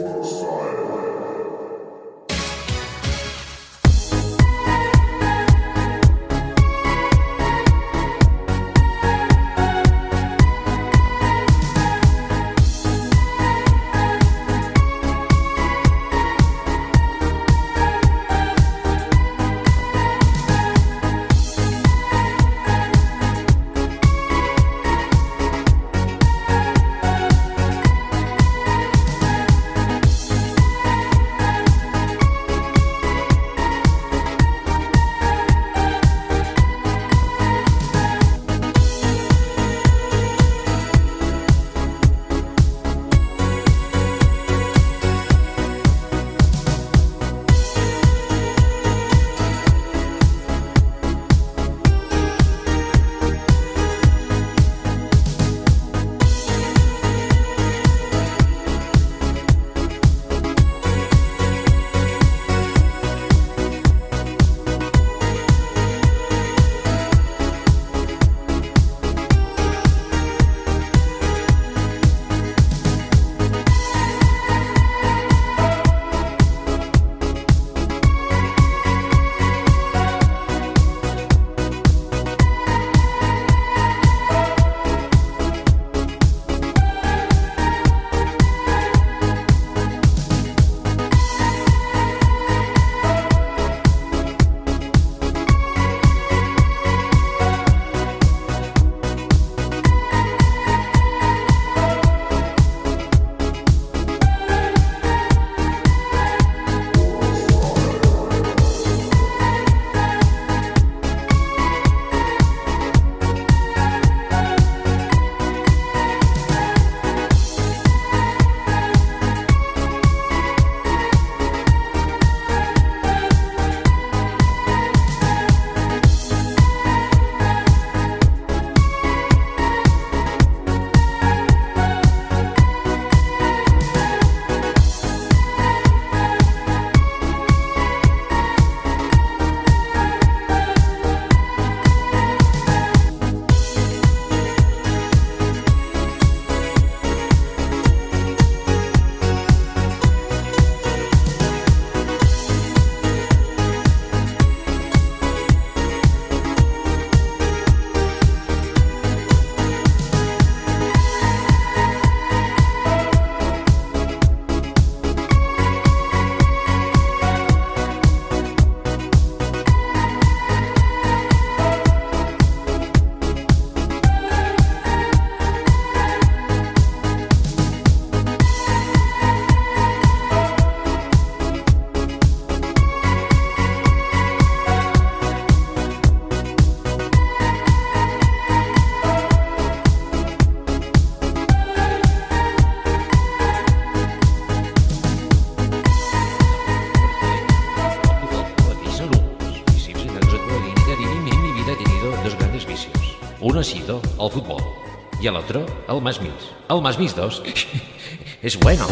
Uno ha sido el fútbol y el otro el más mis. El más mis dos es bueno.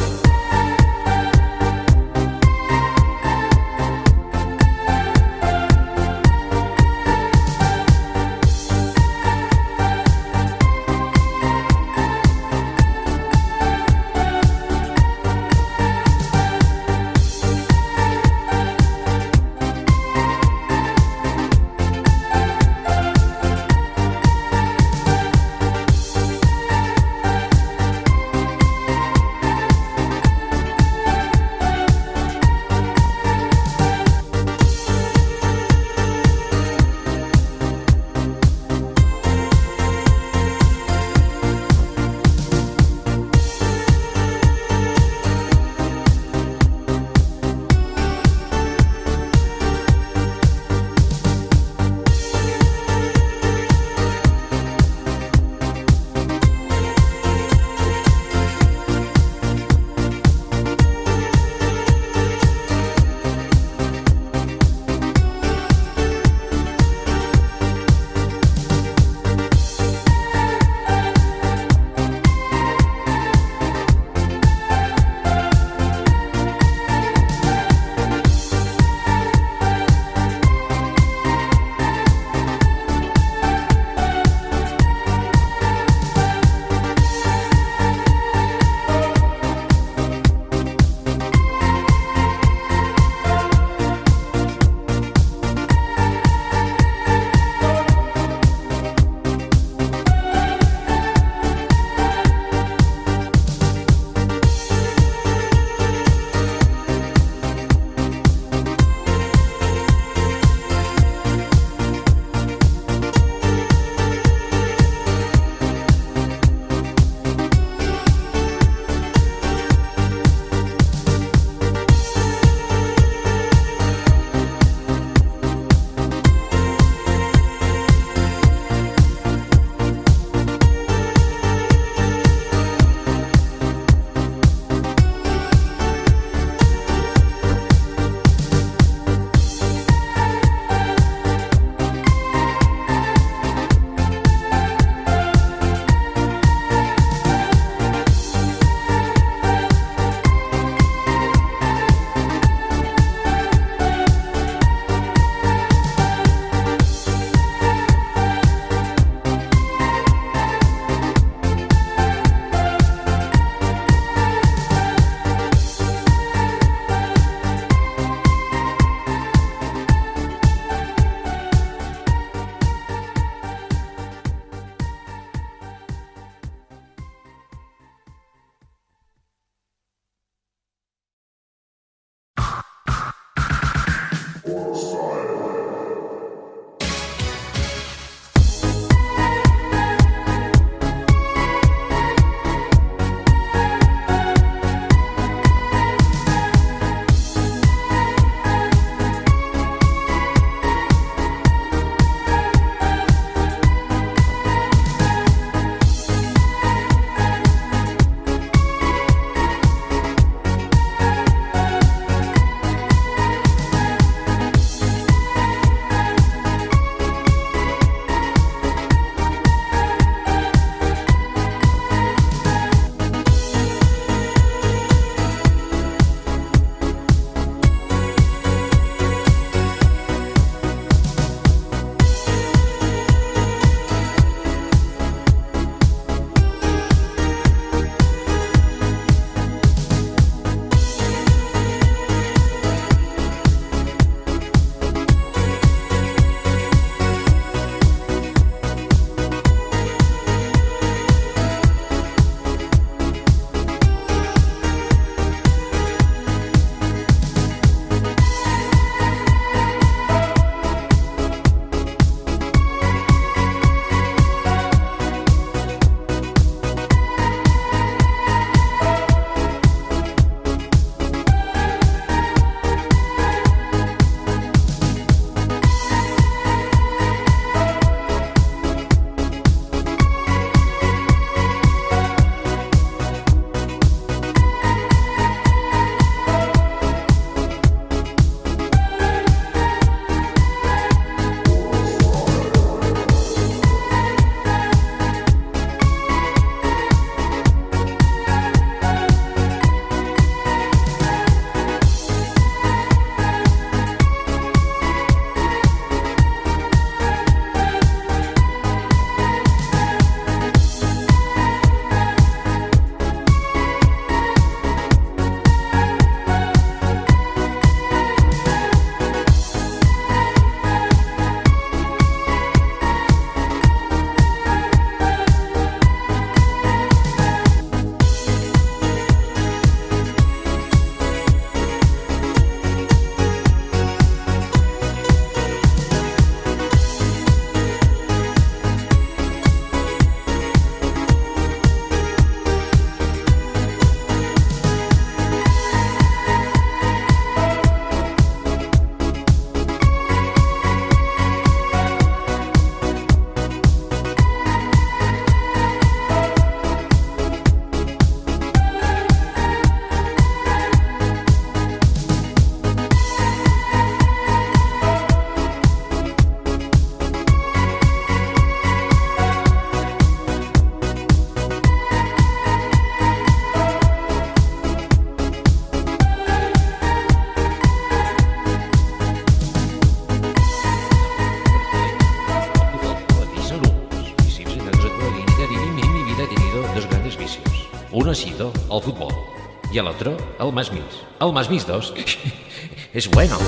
Forest Fire. Uno ha sido el fútbol y el otro el más mis. El más mis dos es bueno.